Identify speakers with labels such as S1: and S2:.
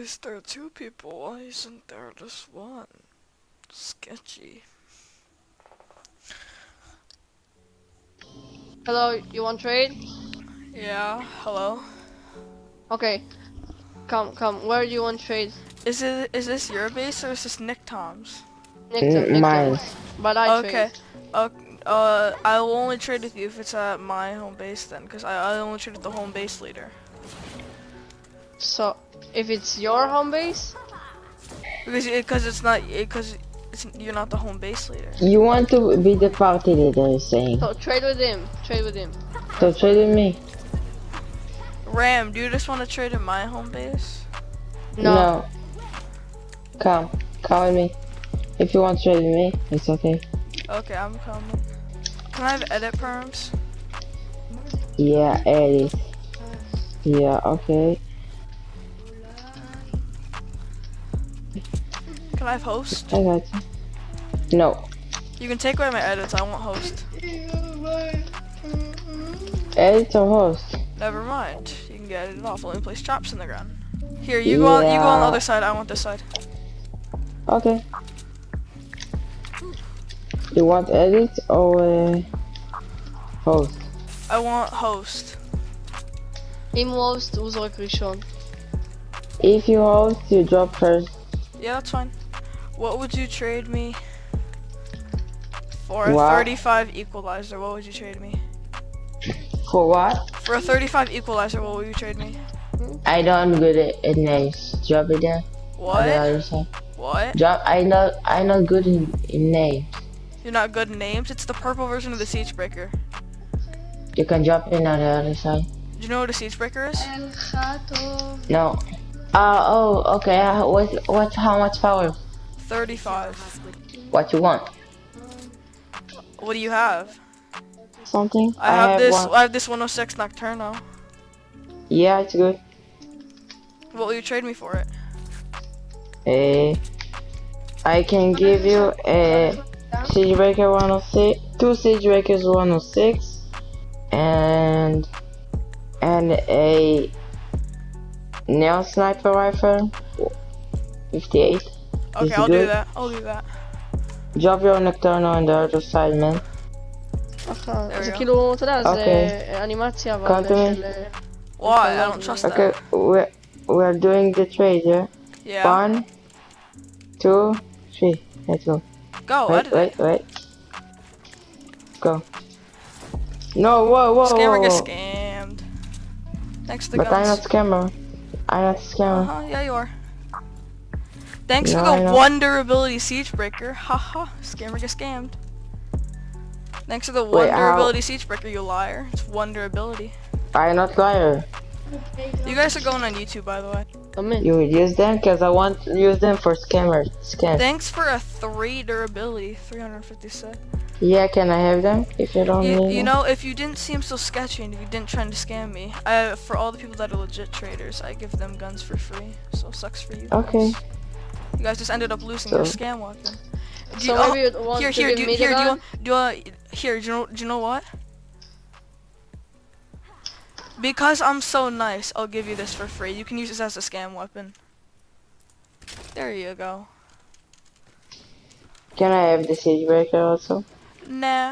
S1: is there two people? Why isn't there just one? Sketchy.
S2: Hello, you want trade?
S1: Yeah, hello?
S2: Okay. Come, come. Where do you want trade?
S1: Is it is this your base or is this Nick Tom's?
S2: Next
S3: Mm,
S2: time,
S3: mine.
S2: time. But I
S1: okay.
S2: trade.
S1: Okay. Uh, I will only trade with you if it's at my home base then, because I, I only trade with the home base leader.
S2: So, if it's your home base,
S1: Because because it's not because it's you're not the home base leader.
S3: You want to be the party leader, you're saying.
S2: so trade with him. Trade with him.
S3: So trade with me.
S1: Ram, do you just want to trade in my home base?
S2: No.
S3: Come, come with me. If you want to trade with me, it's okay.
S1: Okay, I'm coming. Can I have edit perms?
S3: Yeah, Eddie. Yeah, okay.
S1: Can I have host?
S3: I got you. No.
S1: You can take away my edits. I want host.
S3: Edit or host?
S1: Never mind. You can get it off. Only place traps in the ground. Here, you go. On, you go on the other side. I want this side.
S3: Okay. You want edit or uh, host?
S1: I want host.
S2: Im host, hoe zal?
S3: If you host, you drop first.
S1: Yeah, that's fine. What would you trade me for a
S3: What?
S1: 35 equalizer? What would you trade me?
S3: For what?
S1: For a 35 equalizer, what would you trade me?
S3: I don't good at, at names. Drop it there. The
S1: What? What?
S3: Drop. I not. I not good in, in names.
S1: You're not good in names? It's the purple version of the Siege Breaker.
S3: You can drop it on the other side.
S1: Do you know what a Siege Breaker is?
S3: No. Uh oh. Okay. Uh, what? What? How much power?
S1: 35.
S3: What you want?
S1: What do you have?
S3: Something?
S1: I have, this.
S3: one.
S1: I have this 106 Nocturno.
S3: Yeah, it's good.
S1: What will you trade me for it?
S3: Eh, I can give you a Siege Breaker 106, two Siege Breakers 106, and and a Nail Sniper Rifle 58.
S1: Okay,
S3: Is
S1: I'll do
S3: good?
S1: that. I'll do that.
S3: Drop your Nocturno on the other side, man.
S2: Aha, za
S1: go.
S2: kilo
S3: Okay.
S2: animacja
S3: Come to me.
S1: Why? I don't trust
S3: Okay,
S1: that.
S3: we're, we're doing the trade, yeah?
S1: Yeah.
S3: One, two, three. Let's go.
S1: Go,
S3: wait, wait, wait. Go. No, whoa, whoa,
S1: Scammer
S3: whoa,
S1: gets
S3: whoa.
S1: scammed. Thanks to
S3: But I'm not
S1: guns.
S3: scammer. I'm not scammer.
S1: Uh-huh, yeah you are. Thanks
S3: No,
S1: for the
S3: know.
S1: one durability siege breaker. Haha, scammer gets scammed. Thanks for the one
S3: Wait, how-
S1: durability siege breaker, you liar. It's one durability.
S3: I'm not liar.
S1: You guys are going on YouTube, by the way.
S2: Come in.
S3: You use them because I want to use them for scammer scam.
S1: Thanks for a three durability, 356.
S3: Yeah, can I have them if you don't
S1: You,
S3: need
S1: you know, if you didn't seem so sketchy and if you didn't try to scam me, I, for all the people that are legit traders, I give them guns for free. So sucks for you. guys.
S3: Okay.
S1: You guys just ended up losing your
S3: So-
S1: scam weapon. Do
S2: So
S1: you- oh,
S2: maybe you want
S1: here,
S2: to
S1: here,
S2: give
S1: do,
S2: me
S1: here,
S2: the
S1: do you,
S2: gun?
S1: do uh, here, do you know, do you know what? Because I'm so nice, I'll give you this for free. You can use this as a scam weapon. There you go.
S3: Can I have the siege breaker also?
S1: Nah,